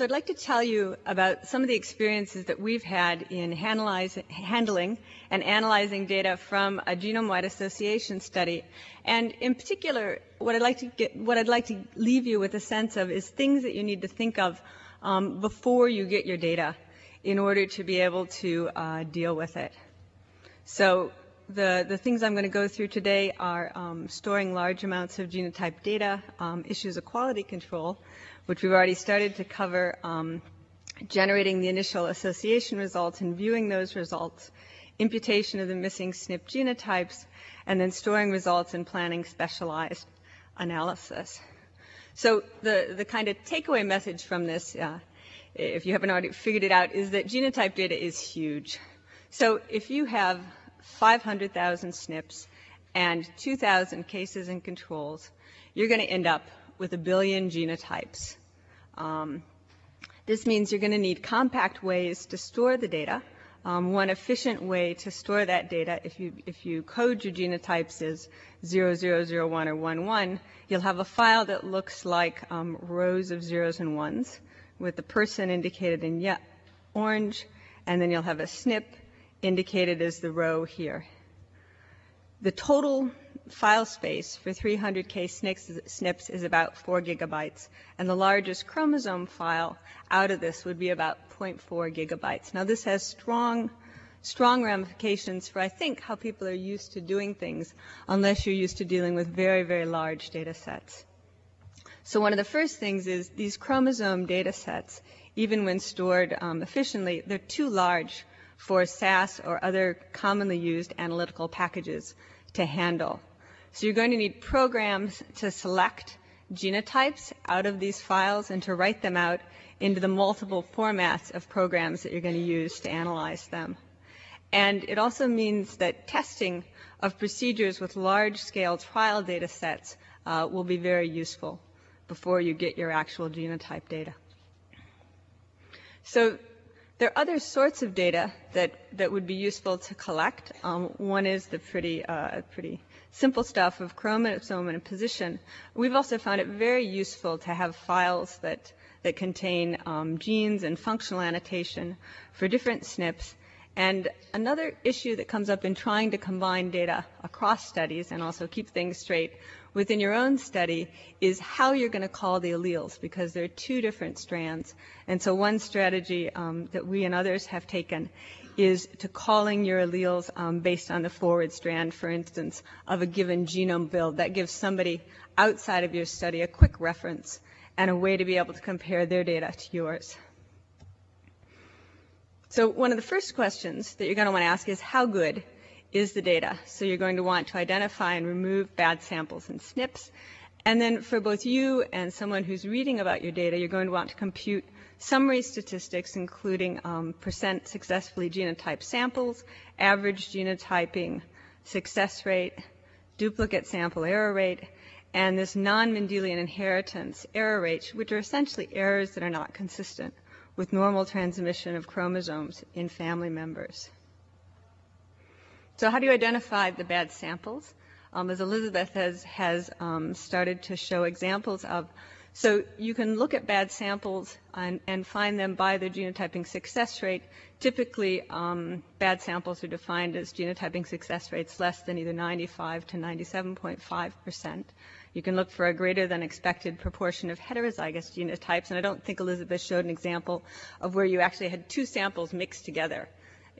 So I'd like to tell you about some of the experiences that we've had in handling and analyzing data from a genome-wide association study. And in particular, what I'd like to get, what I'd like to leave you with a sense of is things that you need to think of um, before you get your data in order to be able to uh, deal with it. So the, the things I'm going to go through today are um, storing large amounts of genotype data, um, issues of quality control, which we've already started to cover, um, generating the initial association results and viewing those results, imputation of the missing SNP genotypes, and then storing results and planning specialized analysis. So the, the kind of takeaway message from this, uh, if you haven't already figured it out, is that genotype data is huge. So if you have 500,000 SNPs and 2,000 cases and controls, you're going to end up with a billion genotypes. Um, this means you're going to need compact ways to store the data. Um, one efficient way to store that data, if you, if you code your genotypes as 0001 or 11, you'll have a file that looks like um, rows of zeros and ones with the person indicated in yet orange, and then you'll have a SNP indicated as the row here. The total file space for 300K SNPs is about 4 gigabytes, and the largest chromosome file out of this would be about 0.4 gigabytes. Now this has strong, strong ramifications for, I think, how people are used to doing things, unless you're used to dealing with very, very large data sets. So one of the first things is these chromosome data sets, even when stored um, efficiently, they're too large for SAS or other commonly used analytical packages to handle. So you're going to need programs to select genotypes out of these files and to write them out into the multiple formats of programs that you're going to use to analyze them. And it also means that testing of procedures with large-scale trial data sets uh, will be very useful before you get your actual genotype data. So there are other sorts of data that, that would be useful to collect. Um, one is the pretty, uh, pretty simple stuff of chromosome and position. We've also found it very useful to have files that, that contain um, genes and functional annotation for different SNPs. And another issue that comes up in trying to combine data across studies and also keep things straight within your own study is how you're going to call the alleles because there are two different strands. And so one strategy um, that we and others have taken is to calling your alleles um, based on the forward strand, for instance, of a given genome build. That gives somebody outside of your study a quick reference and a way to be able to compare their data to yours. So one of the first questions that you're going to want to ask is how good is the data. So you're going to want to identify and remove bad samples and SNPs. And then for both you and someone who's reading about your data, you're going to want to compute summary statistics, including um, percent successfully genotyped samples, average genotyping success rate, duplicate sample error rate, and this non-Mendelian inheritance error rate, which are essentially errors that are not consistent with normal transmission of chromosomes in family members. So how do you identify the bad samples? Um, as Elizabeth has, has um, started to show examples of. So you can look at bad samples and, and find them by their genotyping success rate. Typically, um, bad samples are defined as genotyping success rates less than either 95 to 97.5 percent. You can look for a greater than expected proportion of heterozygous genotypes, and I don't think Elizabeth showed an example of where you actually had two samples mixed together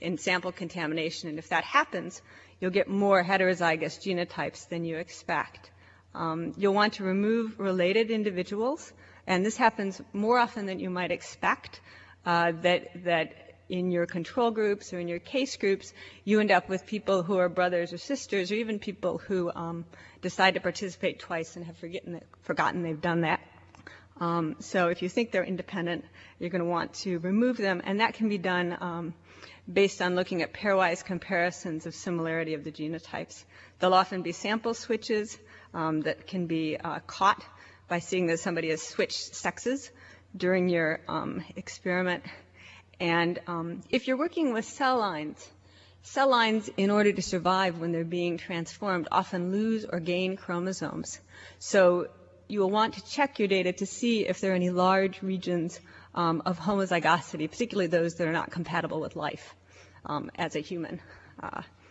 in sample contamination. And if that happens, you'll get more heterozygous genotypes than you expect. Um, you'll want to remove related individuals, and this happens more often than you might expect, uh, that, that in your control groups or in your case groups, you end up with people who are brothers or sisters, or even people who um, decide to participate twice and have forgotten, forgotten they've done that. Um, so if you think they're independent, you're going to want to remove them, and that can be done um, based on looking at pairwise comparisons of similarity of the genotypes. There'll often be sample switches um, that can be uh, caught by seeing that somebody has switched sexes during your um, experiment. And um, if you're working with cell lines, cell lines, in order to survive when they're being transformed, often lose or gain chromosomes. So you will want to check your data to see if there are any large regions um, of homozygosity, particularly those that are not compatible with life um, as a human,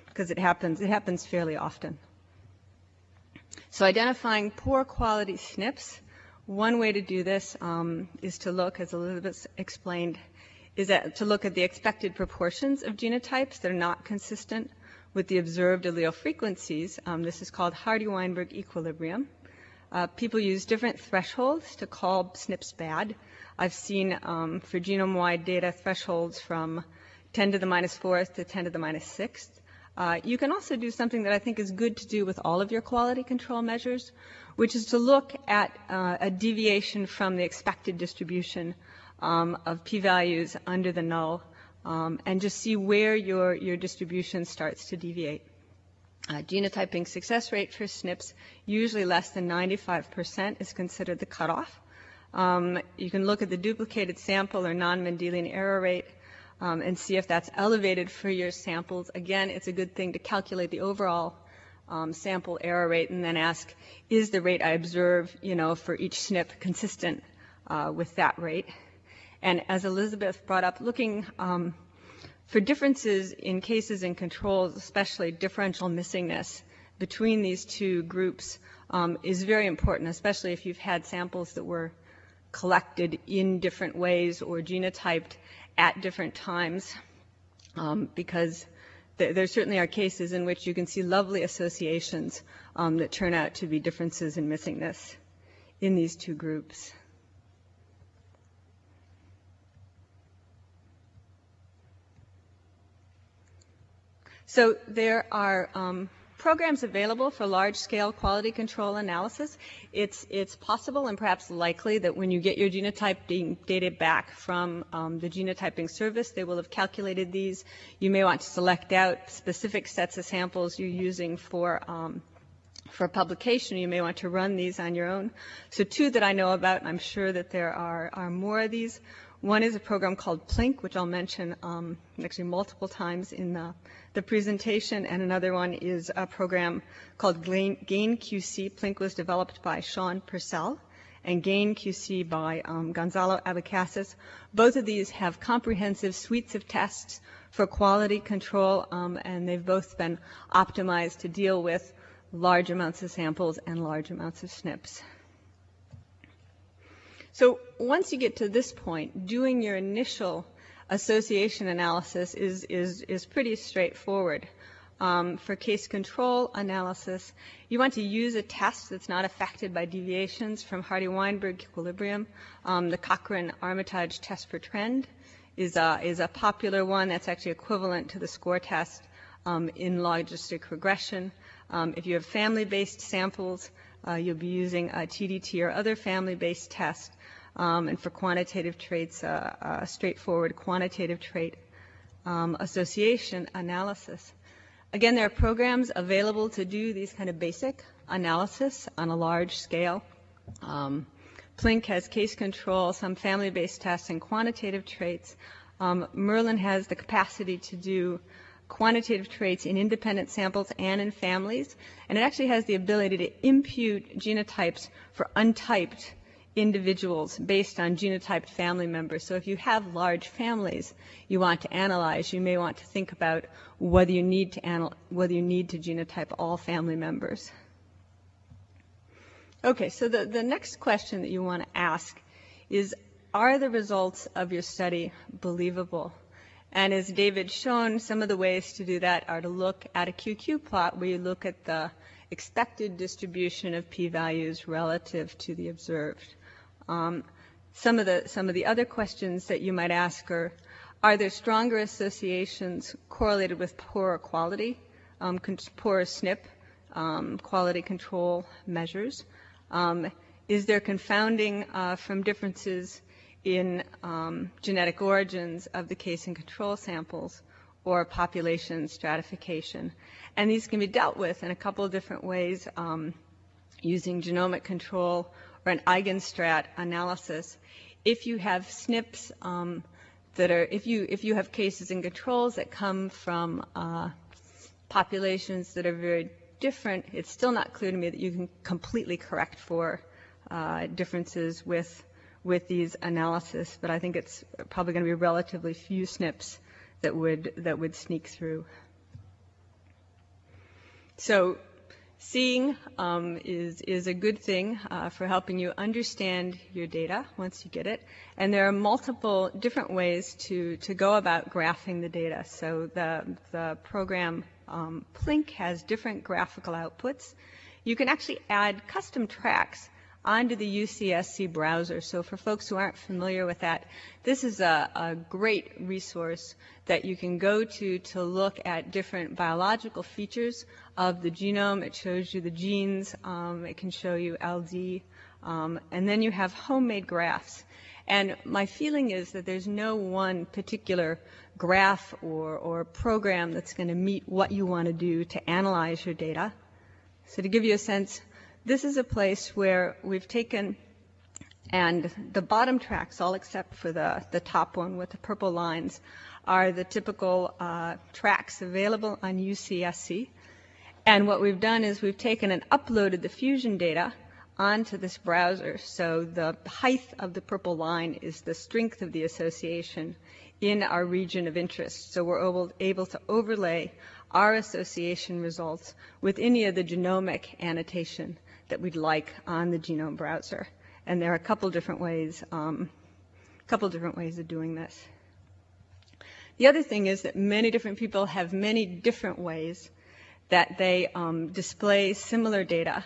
because uh, it happens, it happens fairly often. So identifying poor quality SNPs, one way to do this um, is to look, as Elizabeth explained, is that to look at the expected proportions of genotypes that are not consistent with the observed allele frequencies. Um, this is called Hardy-Weinberg equilibrium. Uh, people use different thresholds to call SNPs bad. I've seen um, for genome-wide data thresholds from 10 to the minus minus fourth to 10 to the minus minus sixth. Uh, you can also do something that I think is good to do with all of your quality control measures, which is to look at uh, a deviation from the expected distribution um, of p-values under the null um, and just see where your, your distribution starts to deviate. Uh, genotyping success rate for SNPs, usually less than 95% is considered the cutoff. Um, you can look at the duplicated sample or non-Mendelian error rate um, and see if that's elevated for your samples. Again, it's a good thing to calculate the overall um, sample error rate and then ask, is the rate I observe, you know, for each SNP consistent uh, with that rate? And as Elizabeth brought up, looking um, for differences in cases and controls, especially differential missingness between these two groups um, is very important, especially if you've had samples that were collected in different ways or genotyped at different times, um, because th there certainly are cases in which you can see lovely associations um, that turn out to be differences in missingness in these two groups. So there are um, programs available for large-scale quality control analysis. It's, it's possible and perhaps likely that when you get your genotyping data back from um, the genotyping service, they will have calculated these. You may want to select out specific sets of samples you're using for um, for publication, you may want to run these on your own. So two that I know about, and I'm sure that there are, are more of these. One is a program called Plink, which I'll mention um, actually multiple times in the, the, presentation, and another one is a program called GAIN-QC. Plink was developed by Shaun Purcell, and GAIN-QC by um, Gonzalo Abecasis. Both of these have comprehensive suites of tests for quality control, um, and they've both been optimized to deal with large amounts of samples and large amounts of SNPs. So once you get to this point, doing your initial association analysis is, is, is pretty straightforward. Um, for case control analysis, you want to use a test that's not affected by deviations from Hardy-Weinberg equilibrium. Um, the Cochran-Armitage test for trend is a, is a popular one that's actually equivalent to the score test um, in logistic regression. Um, if you have family-based samples, uh, you'll be using a TDT or other family-based test. Um, and for quantitative traits, uh, a straightforward quantitative trait um, association analysis. Again, there are programs available to do these kind of basic analysis on a large scale. Um, Plink has case control, some family-based tests, and quantitative traits. Um, Merlin has the capacity to do quantitative traits in independent samples and in families, and it actually has the ability to impute genotypes for untyped individuals based on genotyped family members. So if you have large families you want to analyze, you may want to think about whether you need to anal- whether you need to genotype all family members. Okay, so the, the next question that you want to ask is, are the results of your study believable? And as David shown, some of the ways to do that are to look at a QQ plot where you look at the expected distribution of p-values relative to the observed. Um, some of the some of the other questions that you might ask are: Are there stronger associations correlated with poorer quality, um, poorer SNP um, quality control measures? Um, is there confounding uh, from differences in um, genetic origins of the case and control samples or population stratification? And these can be dealt with in a couple of different ways um, using genomic control or an eigenstrat analysis, if you have SNPs um, that are, if you, if you have cases and controls that come from uh, populations that are very different, it's still not clear to me that you can completely correct for uh, differences with, with these analysis, but I think it's probably going to be relatively few SNPs that would, that would sneak through. So seeing um, is, is a good thing uh, for helping you understand your data once you get it. And there are multiple different ways to, to go about graphing the data. So the, the program um, Plink has different graphical outputs. You can actually add custom tracks onto the UCSC browser. So for folks who aren't familiar with that, this is a, a, great resource that you can go to to look at different biological features of the genome. It shows you the genes. Um, it can show you LD. Um, and then you have homemade graphs. And my feeling is that there's no one particular graph or, or program that's going to meet what you want to do to analyze your data. So to give you a sense, this is a place where we've taken and the bottom tracks, all except for the, the top one with the purple lines, are the typical uh, tracks available on UCSC. And what we've done is we've taken and uploaded the fusion data onto this browser. So the height of the purple line is the strength of the association in our region of interest. So we're able, able to overlay our association results with any of the genomic annotation that we'd like on the genome browser. And there are a couple different ways, um, couple different ways of doing this. The other thing is that many different people have many different ways that they um, display similar data.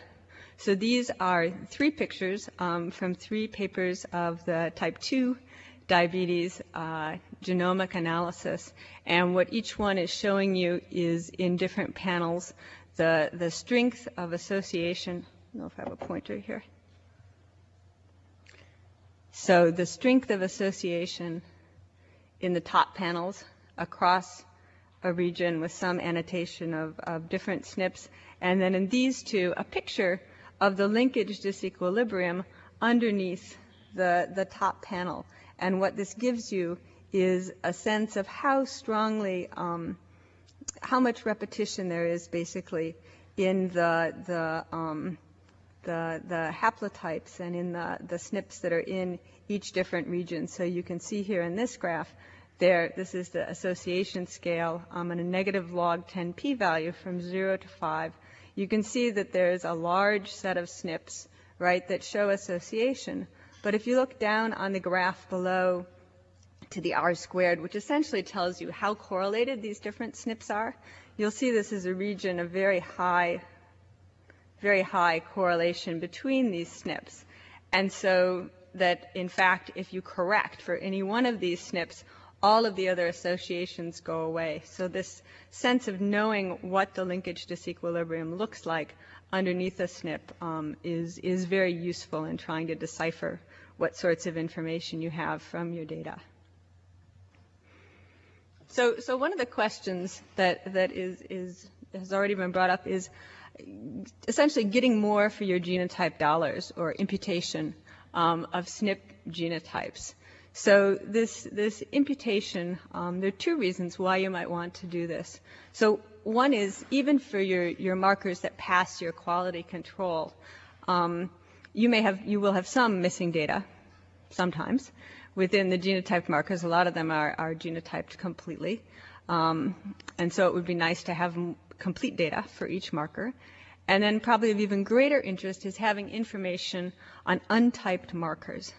So these are three pictures um, from three papers of the type 2 diabetes uh, genomic analysis. And what each one is showing you is in different panels the, the strength of association know if I have a pointer here. So the strength of association in the top panels across a region with some annotation of, of different SNPs. And then in these two, a picture of the linkage disequilibrium underneath the, the top panel. And what this gives you is a sense of how strongly, um, how much repetition there is basically in the, the um, the, the haplotypes and in the, the SNPs that are in each different region. So you can see here in this graph, there, this is the association scale um, and a negative log 10 p-value from 0 to 5. You can see that there's a large set of SNPs, right, that show association. But if you look down on the graph below to the R squared, which essentially tells you how correlated these different SNPs are, you'll see this is a region of very high very high correlation between these SNPs. And so that, in fact, if you correct for any one of these SNPs, all of the other associations go away. So this sense of knowing what the linkage disequilibrium looks like underneath a SNP um, is, is very useful in trying to decipher what sorts of information you have from your data. So, so one of the questions that, that is, is, has already been brought up is, essentially getting more for your genotype dollars or imputation um, of SNP genotypes. So this, this imputation, um, there are two reasons why you might want to do this. So one is even for your, your markers that pass your quality control, um, you may have, you will have some missing data sometimes within the genotyped markers. A lot of them are, are genotyped completely. Um, and so it would be nice to have complete data for each marker. And then probably of even greater interest is having information on untyped markers.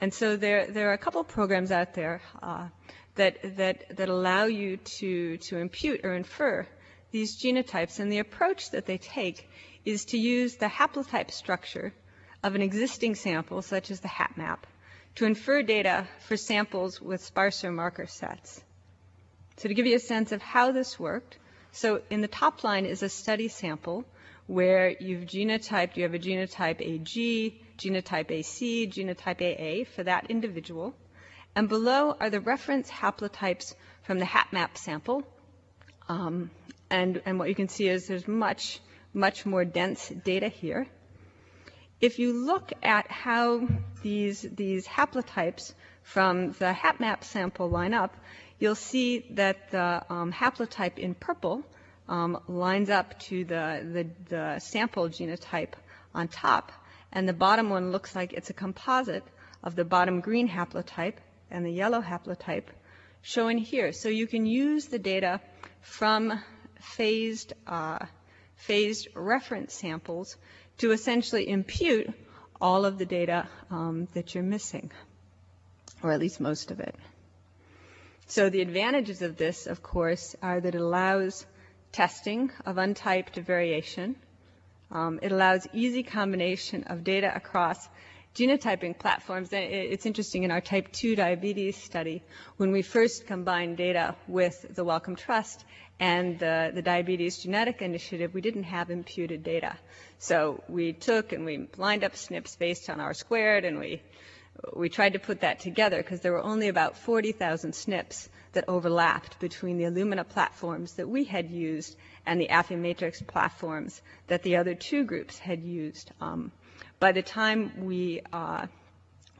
And so there, there are a couple programs out there uh, that, that, that allow you to, to impute or infer these genotypes. And the approach that they take is to use the haplotype structure of an existing sample, such as the HapMap, to infer data for samples with sparser marker sets. So to give you a sense of how this worked, so in the top line is a study sample where you've genotyped, you have a genotype AG, genotype AC, genotype AA for that individual. And below are the reference haplotypes from the HapMap sample. Um, and, and what you can see is there's much, much more dense data here. If you look at how these, these haplotypes from the HapMap sample line up, you'll see that the um, haplotype in purple um, lines up to the, the, the sample genotype on top, and the bottom one looks like it's a composite of the bottom green haplotype and the yellow haplotype shown here. So you can use the data from phased, uh, phased reference samples to essentially impute all of the data um, that you're missing, or at least most of it. So the advantages of this, of course, are that it allows testing of untyped variation. Um, it allows easy combination of data across genotyping platforms. It's interesting in our type 2 diabetes study, when we first combined data with the Wellcome Trust and the, the Diabetes Genetic Initiative, we didn't have imputed data. So we took and we lined up SNPs based on R squared and we we tried to put that together because there were only about 40,000 SNPs that overlapped between the Illumina platforms that we had used and the Affymetrix platforms that the other two groups had used. Um, by the time we uh,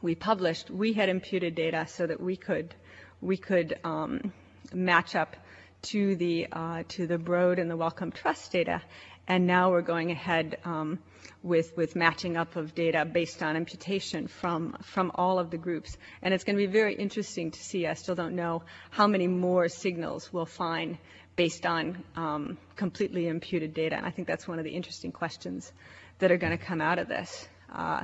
we published, we had imputed data so that we could we could um, match up to the uh, to the Broad and the Wellcome Trust data, and now we're going ahead um, with, with matching up of data based on imputation from, from all of the groups. And it's going to be very interesting to see, I still don't know, how many more signals we'll find based on um, completely imputed data. And I think that's one of the interesting questions that are going to come out of this. Uh,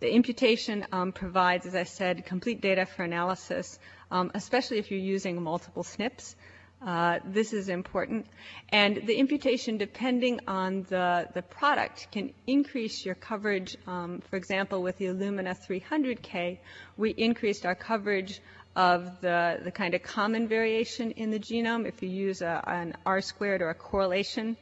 the imputation um, provides, as I said, complete data for analysis, um, especially if you're using multiple SNPs. Uh, this is important. And the imputation, depending on the, the product, can increase your coverage. Um, for example, with the Illumina 300K, we increased our coverage of the, the kind of common variation in the genome. If you use a, an R squared or a correlation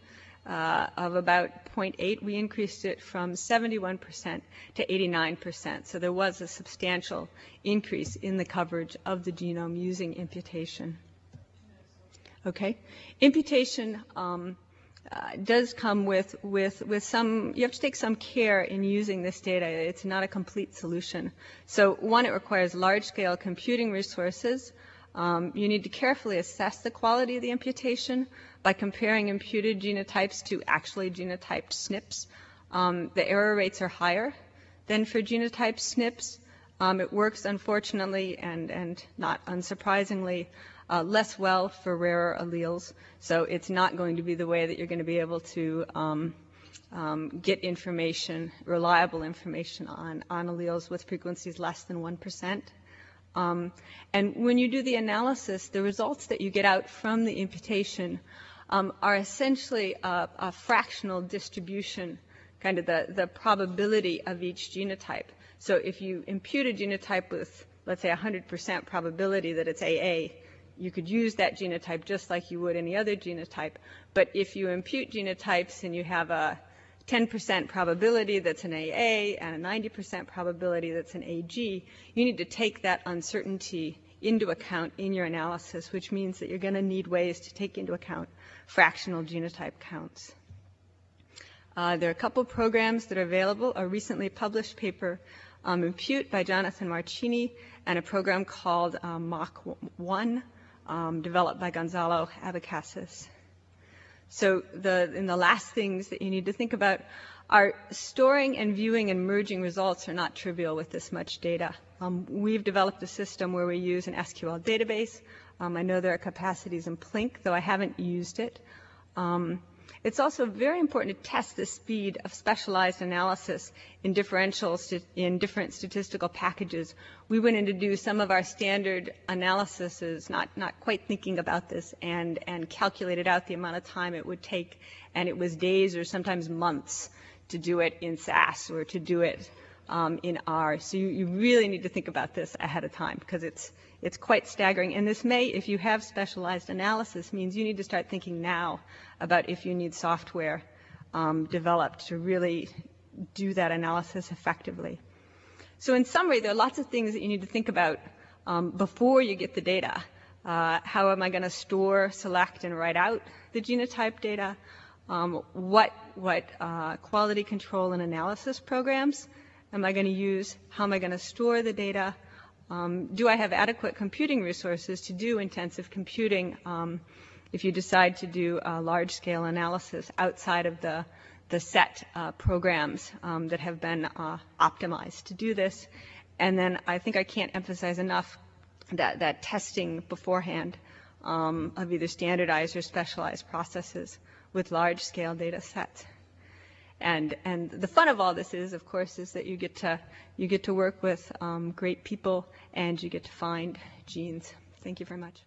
uh, of about 0.8, we increased it from 71% to 89%. So there was a substantial increase in the coverage of the genome using imputation. Okay, imputation um, uh, does come with, with, with some, you have to take some care in using this data. It's not a complete solution. So one, it requires large-scale computing resources. Um, you need to carefully assess the quality of the imputation by comparing imputed genotypes to actually genotyped SNPs. Um, the error rates are higher than for genotyped SNPs. Um, it works, unfortunately, and, and not unsurprisingly, uh, less well for rarer alleles. So it's not going to be the way that you're going to be able to um, um, get information, reliable information on, on alleles with frequencies less than 1%. Um, and when you do the analysis, the results that you get out from the imputation um, are essentially a, a, fractional distribution, kind of the, the probability of each genotype. So if you impute a genotype with, let's say, 100% probability that it's AA, you could use that genotype just like you would any other genotype. But if you impute genotypes and you have a 10% probability that's an AA and a 90% probability that's an AG, you need to take that uncertainty into account in your analysis, which means that you're going to need ways to take into account fractional genotype counts. Uh, there are a couple programs that are available. A recently published paper, um, Impute by Jonathan Marchini, and a program called um, MACH1 um, developed by Gonzalo Abecasis. So the, in the last things that you need to think about are storing and viewing and merging results are not trivial with this much data. Um, we've developed a system where we use an SQL database. Um, I know there are capacities in Plink, though I haven't used it. Um, it's also very important to test the speed of specialized analysis in differentials in different statistical packages. We went in to do some of our standard analyses, not, not quite thinking about this, and, and calculated out the amount of time it would take, and it was days or sometimes months to do it in SAS or to do it um, in R. So you, you really need to think about this ahead of time because it's, it's quite staggering. And this may, if you have specialized analysis, means you need to start thinking now about if you need software um, developed to really do that analysis effectively. So in summary, there are lots of things that you need to think about um, before you get the data. Uh, how am I going to store, select, and write out the genotype data? Um, what what uh, quality control and analysis programs am I going to use? How am I going to store the data? Um, do I have adequate computing resources to do intensive computing um, if you decide to do large-scale analysis outside of the, the set uh, programs um, that have been uh, optimized to do this? and then I think I can't emphasize enough that, that testing beforehand um, of either standardized or specialized processes with large scale data sets. And, and the fun of all this is, of course, is that you get to, you get to work with um, great people and you get to find genes. Thank you very much.